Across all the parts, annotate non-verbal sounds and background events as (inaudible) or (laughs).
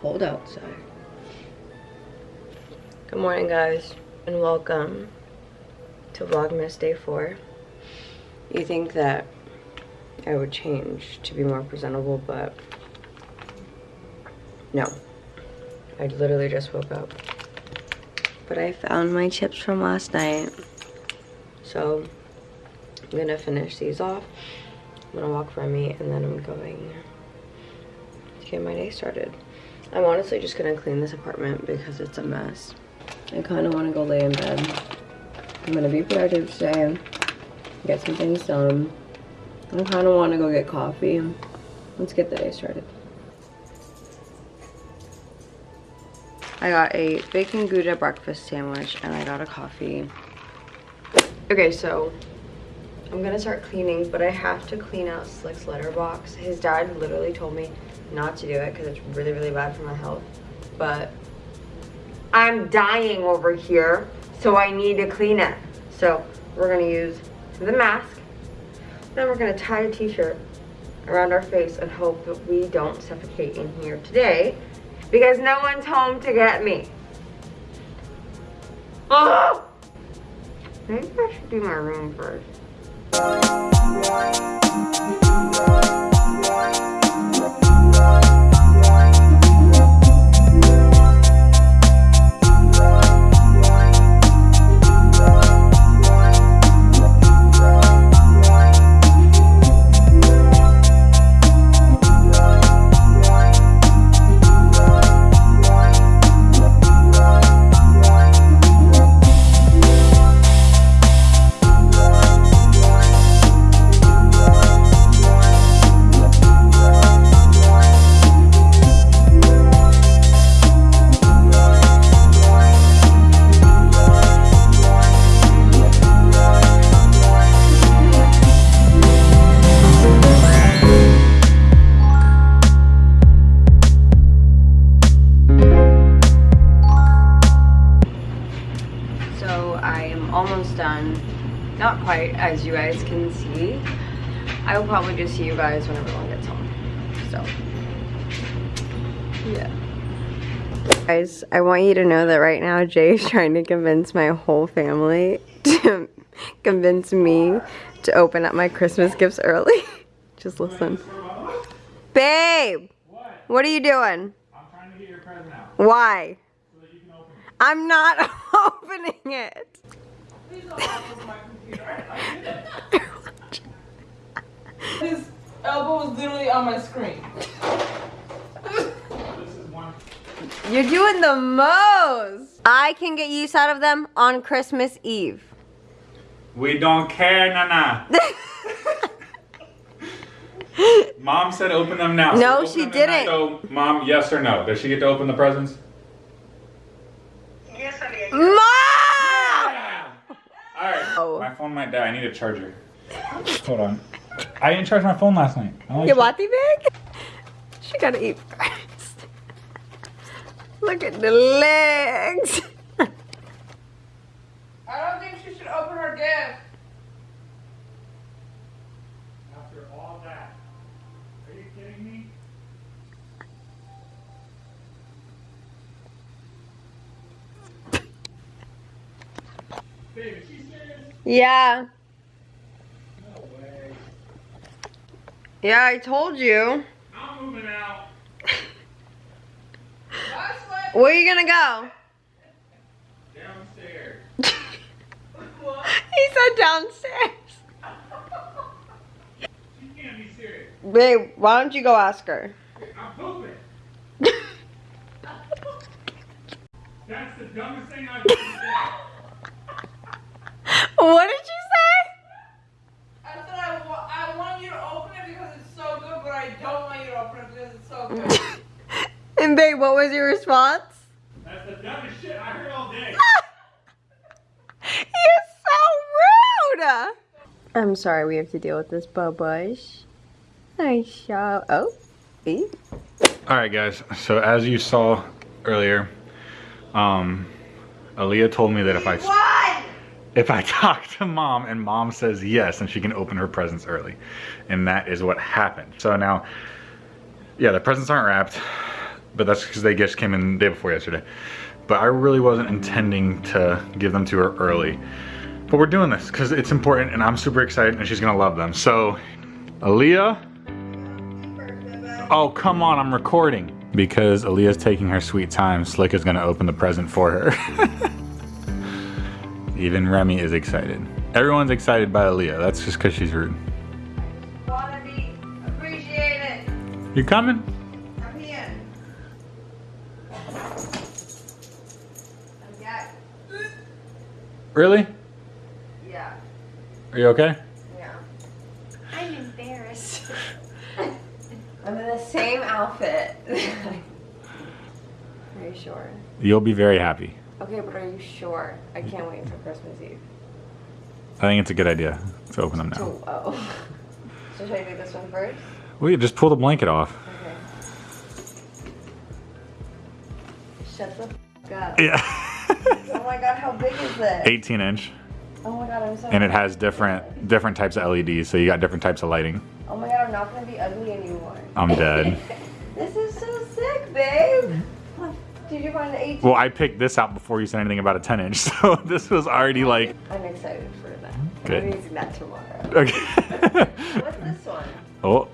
cold outside. Good morning guys and welcome to Vlogmas Day 4. You think that I would change to be more presentable, but no. I literally just woke up. But I found my chips from last night. So I'm gonna finish these off. I'm gonna walk for Remy and then I'm going to get my day started. I'm honestly just gonna clean this apartment because it's a mess. I kind of want to go lay in bed. I'm gonna be productive today, get some things done. I kind of want to go get coffee. Let's get the day started. I got a bacon gouda breakfast sandwich and I got a coffee. Okay, so I'm gonna start cleaning, but I have to clean out Slick's litter box. His dad literally told me not to do it because it's really, really bad for my health. But I'm dying over here, so I need to clean it. So we're gonna use the mask. Then we're gonna tie a t-shirt around our face and hope that we don't suffocate in here today because no one's home to get me. Oh! (gasps) Maybe I should do my room first. Bye. Quite as you guys can see. I will probably just see you guys when everyone gets home. So yeah. Guys i want you to know that right now jay is trying to convince my whole family (laughs) to convince me to open up my christmas gifts early. (laughs) Just listen. Babe what, what are you doing? I'm trying to get your present out. Why? So I'm not (laughs) opening it. His elbow was literally on my screen. You're doing the most. I can get use out of them on Christmas Eve. We don't care, Nana. (laughs) Mom said open them now. No, so she didn't. So, Mom, yes or no? Does she get to open the presents? Yes, I did. Mom! Alright. Oh. My phone might die. I need a charger. Hold on. I didn't charge my phone last night. You want the bag? She gotta eat first. Look at the legs. I don't think she should open her gift. After all that. Are you kidding me? (laughs) Babe, yeah. No. Yeah, I told you. I'm moving out. Where are you gonna go? Downstairs. (laughs) he said downstairs. She can't be serious. Babe, why don't you go ask her? I'm pooping. (laughs) That's the dumbest thing I've ever said. What did you say? I said I, wa I want you to open it because it's so good, but I don't want you to open it because it's so good. (laughs) and babe, what was your response? That's the dumbest shit I heard all day. (laughs) You're so rude! I'm sorry we have to deal with this, Bubbush. Nice job. Oh, see? Alright guys, so as you saw earlier, um, Aaliyah told me that if I... What? If I (laughs) talk to mom and mom says yes, and she can open her presents early. And that is what happened. So now, yeah, the presents aren't wrapped. but that's because they just came in the day before yesterday. But I really wasn't intending to give them to her early. But we're doing this because it's important and I'm super excited and she's gonna love them. So, Aaliyah. Oh, come on, I'm recording. Because Aaliyah's taking her sweet time, Slick is gonna open the present for her. (laughs) Even Remy is excited. Everyone's excited by Aaliyah. That's just because she's rude. Wanna be. You coming? I'm here. Okay. Really? Yeah. Are you okay? Yeah. I'm embarrassed. (laughs) I'm in the same outfit. (laughs) are you sure? You'll be very happy. Okay, but are you sure? I can't wait until Christmas Eve. I think it's a good idea to open them now. Oh. (laughs) so should I do this one first? Well, you just pull the blanket off. Okay. Shut the f up. Yeah. (laughs) Oh my god, how big is this? 18 inch. Oh my god, I'm so And it has different different types of LEDs, so you got different types of lighting. Oh my god, I'm not gonna be ugly anymore. I'm dead. (laughs) This is so. Did you find the 18? Well, I picked this out before you said anything about a 10 inch, (laughs) so this was already like I'm excited for that. Good. I'm using that tomorrow. okay. (laughs) What's this one? oh,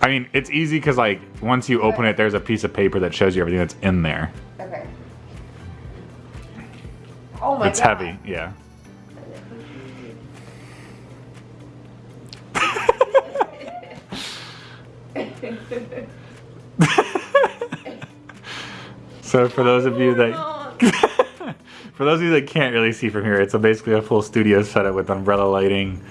I mean, it's easy because like once you open it, there's a piece of paper that shows you everything that's in there. Okay. Oh my god. it's god. heavy, yeah. (laughs) so for those of you that (laughs) for those of you that can't really see from here, it's a basically a full studio setup with umbrella lighting.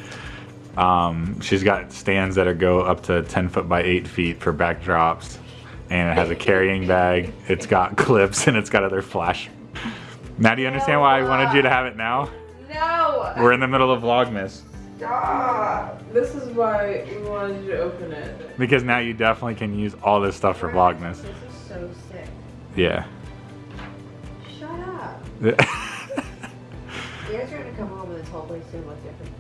Um, she's got stands that are go up to 10 foot by 8 feet for backdrops. And it has a carrying bag. It's got (laughs) clips and it's got other flash. Now do you understand why I wanted you to have it now? No. We're in the middle of Vlogmas. Stop. This is why we wanted you to open it. Because now you definitely can use all this stuff for Vlogmas. This is so sick. Yeah. Shut up. I'm (laughs) You guys are gonna come home and this whole place is gonna look different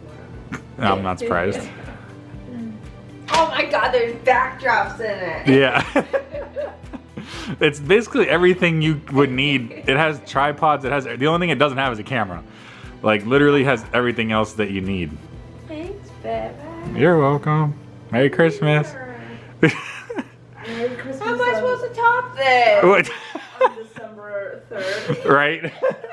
tomorrow. not surprised. (laughs) Oh my god, there's backdrops in it. (laughs) Yeah. it's basically everything you would need. It has tripods. It has the only thing it doesn't have is a camera. Like literally has everything else that you need. Thanks, baby. You're welcome. Merry Christmas. Christmas How am I on- supposed to top this? What? on December 3rd. (laughs) right? (laughs)